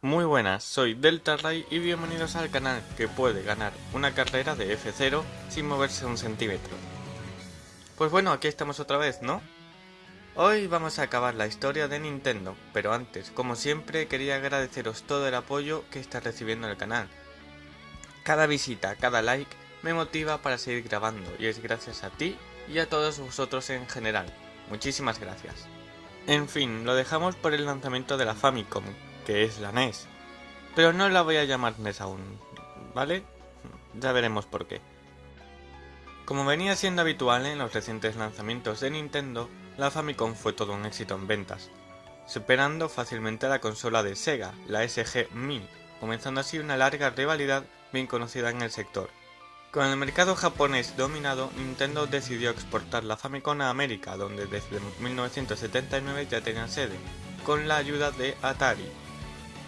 Muy buenas, soy Delta Ray y bienvenidos al canal que puede ganar una carrera de F0 sin moverse un centímetro. Pues bueno, aquí estamos otra vez, ¿no? Hoy vamos a acabar la historia de Nintendo, pero antes, como siempre, quería agradeceros todo el apoyo que está recibiendo el canal. Cada visita, cada like me motiva para seguir grabando y es gracias a ti y a todos vosotros en general. Muchísimas gracias. En fin, lo dejamos por el lanzamiento de la Famicom, que es la NES. Pero no la voy a llamar NES aún, ¿vale? Ya veremos por qué. Como venía siendo habitual en los recientes lanzamientos de Nintendo, la Famicom fue todo un éxito en ventas, superando fácilmente a la consola de Sega, la SG-1000, comenzando así una larga rivalidad bien conocida en el sector. Con el mercado japonés dominado, Nintendo decidió exportar la Famicom a América, donde desde 1979 ya tenía sede, con la ayuda de Atari,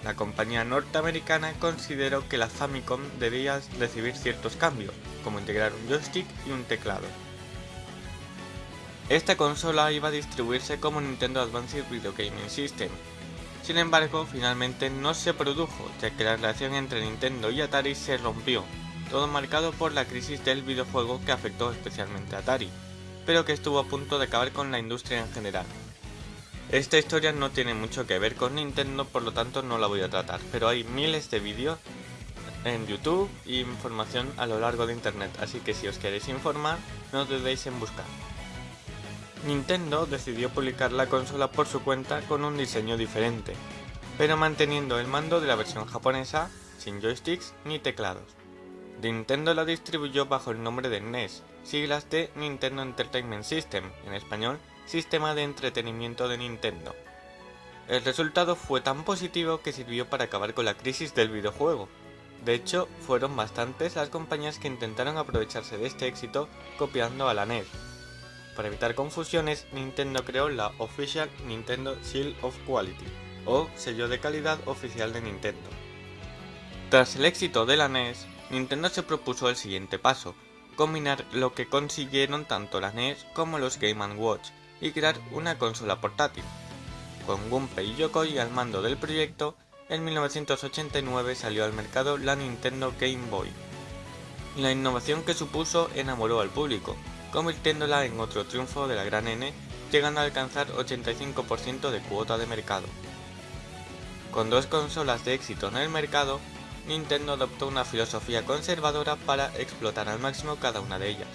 la compañía norteamericana consideró que la Famicom debía recibir ciertos cambios, como integrar un joystick y un teclado. Esta consola iba a distribuirse como Nintendo Advanced Video Gaming System. Sin embargo, finalmente no se produjo, ya que la relación entre Nintendo y Atari se rompió, todo marcado por la crisis del videojuego que afectó especialmente a Atari, pero que estuvo a punto de acabar con la industria en general. Esta historia no tiene mucho que ver con Nintendo, por lo tanto no la voy a tratar, pero hay miles de vídeos en YouTube y información a lo largo de internet, así que si os queréis informar, no dudéis en buscar. Nintendo decidió publicar la consola por su cuenta con un diseño diferente, pero manteniendo el mando de la versión japonesa, sin joysticks ni teclados. Nintendo la distribuyó bajo el nombre de NES, siglas de Nintendo Entertainment System, en español sistema de entretenimiento de Nintendo. El resultado fue tan positivo que sirvió para acabar con la crisis del videojuego. De hecho, fueron bastantes las compañías que intentaron aprovecharse de este éxito copiando a la NES. Para evitar confusiones, Nintendo creó la Official Nintendo Seal of Quality, o sello de calidad oficial de Nintendo. Tras el éxito de la NES, Nintendo se propuso el siguiente paso, combinar lo que consiguieron tanto la NES como los Game Watch, y crear una consola portátil. Con Gunpei Yokoi al mando del proyecto, en 1989 salió al mercado la Nintendo Game Boy. La innovación que supuso enamoró al público, convirtiéndola en otro triunfo de la gran N, llegando a alcanzar 85% de cuota de mercado. Con dos consolas de éxito en el mercado, Nintendo adoptó una filosofía conservadora para explotar al máximo cada una de ellas.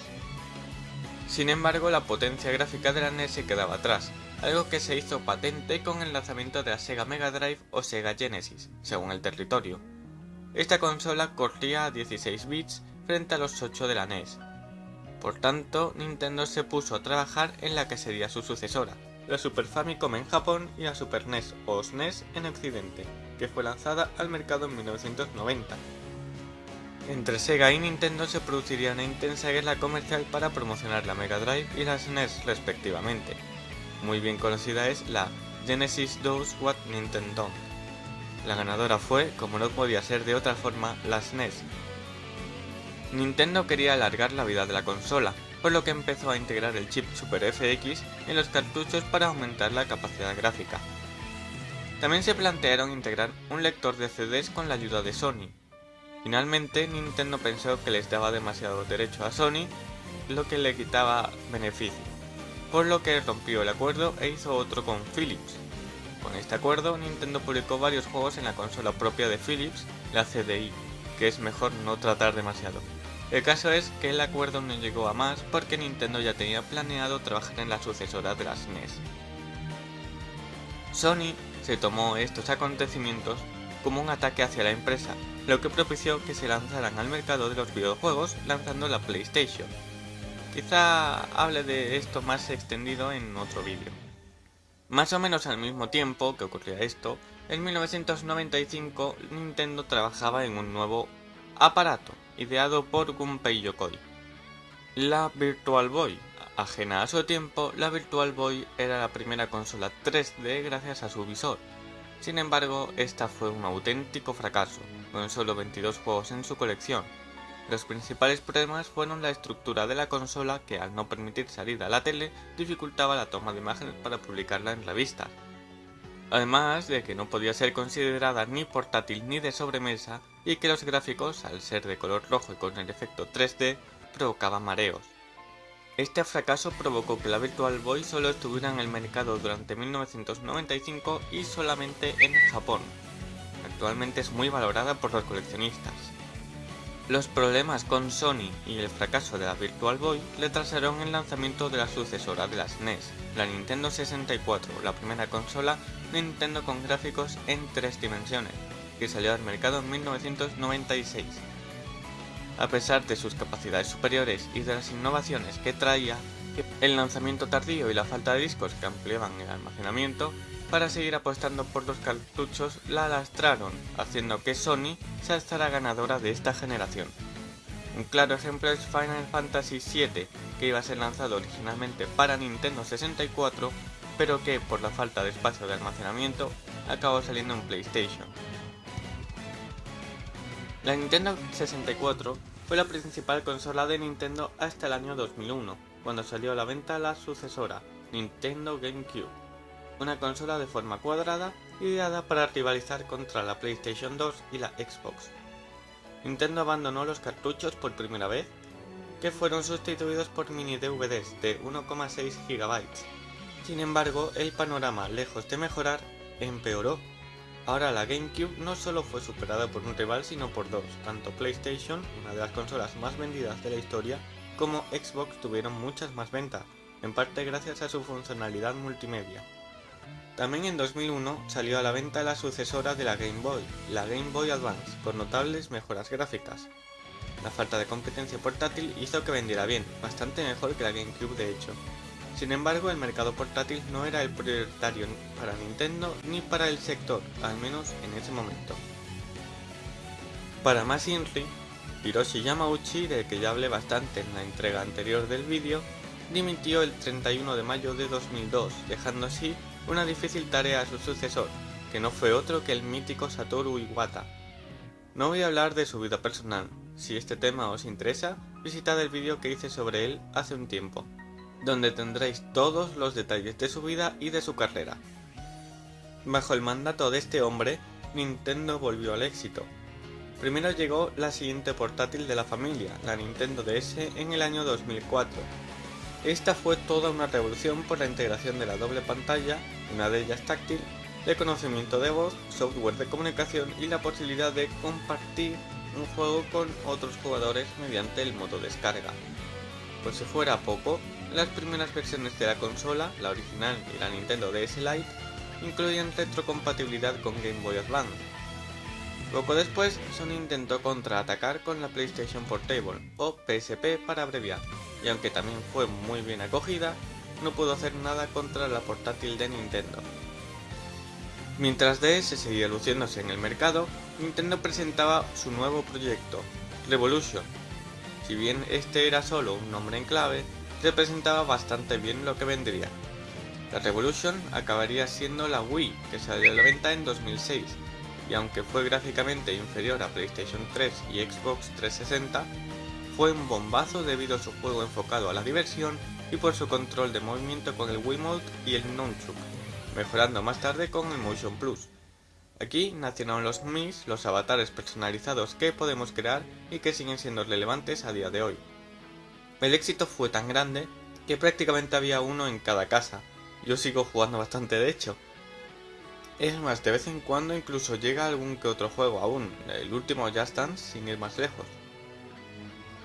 Sin embargo, la potencia gráfica de la NES se quedaba atrás, algo que se hizo patente con el lanzamiento de la Sega Mega Drive o Sega Genesis, según el territorio. Esta consola corría a 16 bits frente a los 8 de la NES. Por tanto, Nintendo se puso a trabajar en la que sería su sucesora, la Super Famicom en Japón y la Super NES o SNES en Occidente, que fue lanzada al mercado en 1990. Entre Sega y Nintendo se produciría una intensa guerra comercial para promocionar la Mega Drive y la SNES respectivamente. Muy bien conocida es la Genesis 2 What Nintendo. La ganadora fue, como no podía ser de otra forma, la SNES. Nintendo quería alargar la vida de la consola, por lo que empezó a integrar el chip Super FX en los cartuchos para aumentar la capacidad gráfica. También se plantearon integrar un lector de CDs con la ayuda de Sony, Finalmente, Nintendo pensó que les daba demasiado derecho a Sony, lo que le quitaba beneficio, por lo que rompió el acuerdo e hizo otro con Philips. Con este acuerdo, Nintendo publicó varios juegos en la consola propia de Philips, la CDI, que es mejor no tratar demasiado. El caso es que el acuerdo no llegó a más porque Nintendo ya tenía planeado trabajar en la sucesora de las NES. Sony se tomó estos acontecimientos como un ataque hacia la empresa, lo que propició que se lanzaran al mercado de los videojuegos lanzando la PlayStation. Quizá hable de esto más extendido en otro vídeo. Más o menos al mismo tiempo que ocurría esto, en 1995 Nintendo trabajaba en un nuevo aparato, ideado por Gunpei Yokoi. La Virtual Boy. Ajena a su tiempo, la Virtual Boy era la primera consola 3D gracias a su visor, sin embargo, esta fue un auténtico fracaso, con solo 22 juegos en su colección. Los principales problemas fueron la estructura de la consola que al no permitir salir a la tele dificultaba la toma de imágenes para publicarla en revistas. Además de que no podía ser considerada ni portátil ni de sobremesa y que los gráficos, al ser de color rojo y con el efecto 3D, provocaban mareos. Este fracaso provocó que la Virtual Boy solo estuviera en el mercado durante 1995 y solamente en Japón. Actualmente es muy valorada por los coleccionistas. Los problemas con Sony y el fracaso de la Virtual Boy retrasaron el lanzamiento de la sucesora de las NES, la Nintendo 64, la primera consola Nintendo con gráficos en tres dimensiones, que salió al mercado en 1996. A pesar de sus capacidades superiores y de las innovaciones que traía, el lanzamiento tardío y la falta de discos que ampliaban el almacenamiento, para seguir apostando por los cartuchos la lastraron, haciendo que Sony se alzara ganadora de esta generación. Un claro ejemplo es Final Fantasy VII, que iba a ser lanzado originalmente para Nintendo 64, pero que por la falta de espacio de almacenamiento acabó saliendo en PlayStation. La Nintendo 64 fue la principal consola de Nintendo hasta el año 2001, cuando salió a la venta la sucesora, Nintendo GameCube, una consola de forma cuadrada ideada para rivalizar contra la PlayStation 2 y la Xbox. Nintendo abandonó los cartuchos por primera vez, que fueron sustituidos por mini DVDs de 1,6 GB. Sin embargo, el panorama, lejos de mejorar, empeoró Ahora la GameCube no solo fue superada por un rival sino por dos, tanto PlayStation, una de las consolas más vendidas de la historia, como Xbox tuvieron muchas más ventas, en parte gracias a su funcionalidad multimedia. También en 2001 salió a la venta la sucesora de la Game Boy, la Game Boy Advance, con notables mejoras gráficas. La falta de competencia portátil hizo que vendiera bien, bastante mejor que la GameCube de hecho, sin embargo, el mercado portátil no era el prioritario para Nintendo ni para el sector, al menos en ese momento. Para más INRI, Hiroshi Yamauchi, del que ya hablé bastante en la entrega anterior del vídeo, dimitió el 31 de mayo de 2002, dejando así una difícil tarea a su sucesor, que no fue otro que el mítico Satoru Iwata. No voy a hablar de su vida personal, si este tema os interesa, visitad el vídeo que hice sobre él hace un tiempo donde tendréis todos los detalles de su vida y de su carrera. Bajo el mandato de este hombre, Nintendo volvió al éxito. Primero llegó la siguiente portátil de la familia, la Nintendo DS, en el año 2004. Esta fue toda una revolución por la integración de la doble pantalla, una de ellas táctil, reconocimiento de voz, software de comunicación y la posibilidad de compartir un juego con otros jugadores mediante el modo descarga. Pues si fuera poco, las primeras versiones de la consola, la original y la Nintendo DS Lite, incluían retrocompatibilidad con Game Boy Advance. Poco después, Sony intentó contraatacar con la PlayStation Portable, o PSP para abreviar, y aunque también fue muy bien acogida, no pudo hacer nada contra la portátil de Nintendo. Mientras DS seguía luciéndose en el mercado, Nintendo presentaba su nuevo proyecto, Revolution. Si bien este era solo un nombre en clave, representaba bastante bien lo que vendría. La Revolution acabaría siendo la Wii, que salió a la venta en 2006, y aunque fue gráficamente inferior a PlayStation 3 y Xbox 360, fue un bombazo debido a su juego enfocado a la diversión y por su control de movimiento con el Wiimote y el Nunchuk, mejorando más tarde con el Motion Plus. Aquí nacieron los Mis, los avatares personalizados que podemos crear y que siguen siendo relevantes a día de hoy. El éxito fue tan grande que prácticamente había uno en cada casa. Yo sigo jugando bastante de hecho. Es más, de vez en cuando incluso llega algún que otro juego aún, el último Just Dance sin ir más lejos.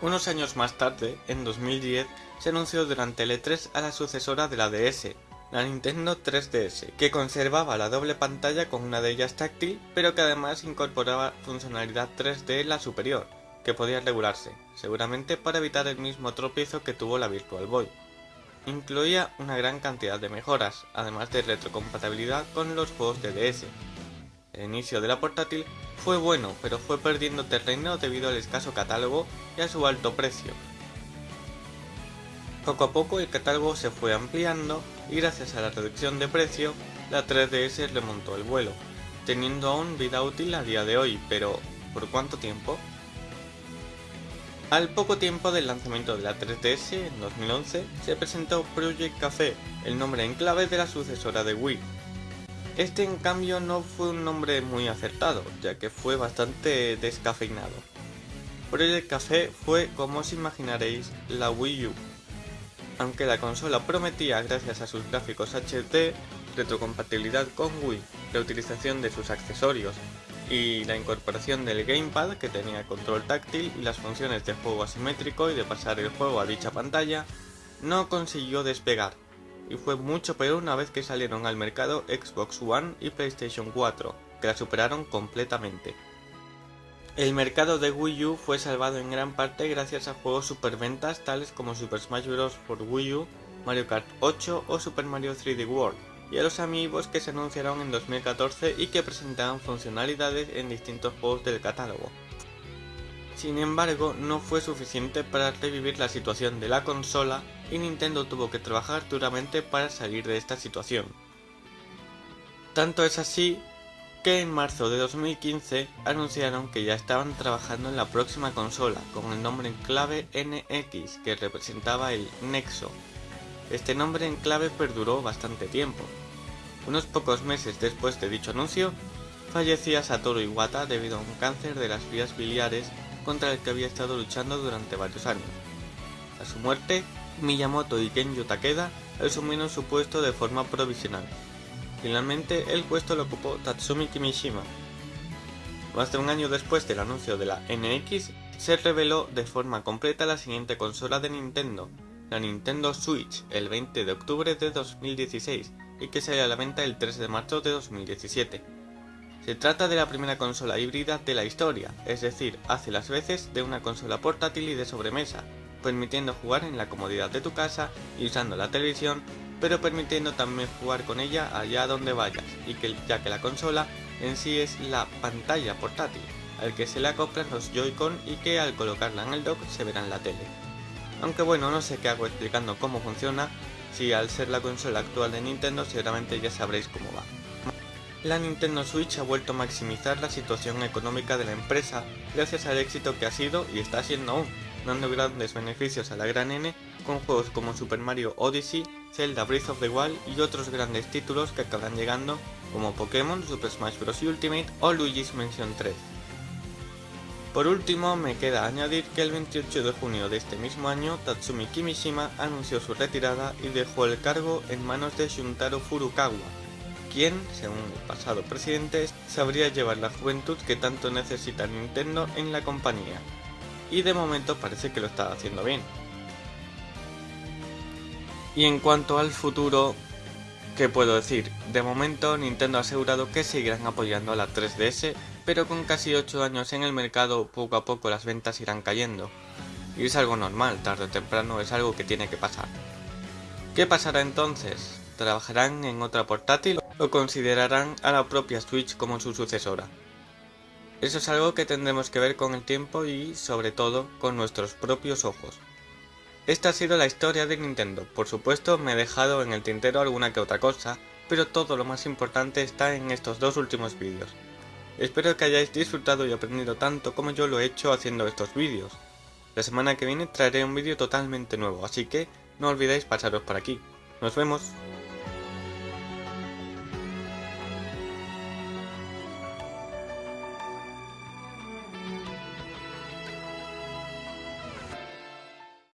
Unos años más tarde, en 2010, se anunció durante el E3 a la sucesora de la DS, la Nintendo 3DS, que conservaba la doble pantalla con una de ellas táctil, pero que además incorporaba funcionalidad 3D en la superior, que podía regularse, seguramente para evitar el mismo tropiezo que tuvo la Virtual Boy. Incluía una gran cantidad de mejoras, además de retrocompatibilidad con los juegos de DS. El inicio de la portátil fue bueno, pero fue perdiendo terreno debido al escaso catálogo y a su alto precio. Poco a poco el catálogo se fue ampliando y gracias a la reducción de precio, la 3DS remontó el vuelo, teniendo aún vida útil a día de hoy, pero ¿por cuánto tiempo? Al poco tiempo del lanzamiento de la 3DS, en 2011, se presentó Project Café, el nombre en clave de la sucesora de Wii. Este en cambio no fue un nombre muy acertado, ya que fue bastante descafeinado. Project Café fue, como os imaginaréis, la Wii U. Aunque la consola prometía, gracias a sus gráficos HD, retrocompatibilidad con Wii, la utilización de sus accesorios y la incorporación del gamepad que tenía control táctil y las funciones de juego asimétrico y de pasar el juego a dicha pantalla, no consiguió despegar, y fue mucho peor una vez que salieron al mercado Xbox One y PlayStation 4, que la superaron completamente. El mercado de Wii U fue salvado en gran parte gracias a juegos superventas tales como Super Smash Bros. for Wii U, Mario Kart 8 o Super Mario 3D World, y a los amigos que se anunciaron en 2014 y que presentaban funcionalidades en distintos juegos del catálogo. Sin embargo, no fue suficiente para revivir la situación de la consola y Nintendo tuvo que trabajar duramente para salir de esta situación. Tanto es así que en marzo de 2015 anunciaron que ya estaban trabajando en la próxima consola con el nombre en clave NX que representaba el Nexo. Este nombre en clave perduró bastante tiempo. Unos pocos meses después de dicho anuncio, fallecía Satoru Iwata debido a un cáncer de las vías biliares contra el que había estado luchando durante varios años. A su muerte, Miyamoto y Kenjo Takeda asumieron su puesto de forma provisional. Finalmente, el puesto lo ocupó Tatsumi Kimishima. Más de un año después del anuncio de la NX, se reveló de forma completa la siguiente consola de Nintendo, la Nintendo Switch, el 20 de octubre de 2016, y que salió a la venta el 3 de marzo de 2017. Se trata de la primera consola híbrida de la historia, es decir, hace las veces de una consola portátil y de sobremesa, permitiendo jugar en la comodidad de tu casa y usando la televisión pero permitiendo también jugar con ella allá donde vayas, y que, ya que la consola en sí es la pantalla portátil, al que se le acoplan los Joy-Con y que al colocarla en el dock se verá en la tele. Aunque bueno, no sé qué hago explicando cómo funciona, si al ser la consola actual de Nintendo seguramente ya sabréis cómo va. La Nintendo Switch ha vuelto a maximizar la situación económica de la empresa gracias al éxito que ha sido y está siendo aún, dando grandes beneficios a la gran N con juegos como Super Mario Odyssey, Zelda Breath of the Wild y otros grandes títulos que acaban llegando como Pokémon, Super Smash Bros. Ultimate o Luigi's Mansion 3. Por último, me queda añadir que el 28 de junio de este mismo año, Tatsumi Kimishima anunció su retirada y dejó el cargo en manos de Shuntaro Furukawa, quien, según el pasado presidente, sabría llevar la juventud que tanto necesita Nintendo en la compañía. Y de momento parece que lo está haciendo bien. Y en cuanto al futuro, ¿qué puedo decir? De momento Nintendo ha asegurado que seguirán apoyando a la 3DS, pero con casi 8 años en el mercado poco a poco las ventas irán cayendo. Y es algo normal, tarde o temprano es algo que tiene que pasar. ¿Qué pasará entonces? ¿Trabajarán en otra portátil o considerarán a la propia Switch como su sucesora? Eso es algo que tendremos que ver con el tiempo y, sobre todo, con nuestros propios ojos. Esta ha sido la historia de Nintendo, por supuesto me he dejado en el tintero alguna que otra cosa, pero todo lo más importante está en estos dos últimos vídeos. Espero que hayáis disfrutado y aprendido tanto como yo lo he hecho haciendo estos vídeos. La semana que viene traeré un vídeo totalmente nuevo, así que no olvidéis pasaros por aquí. ¡Nos vemos!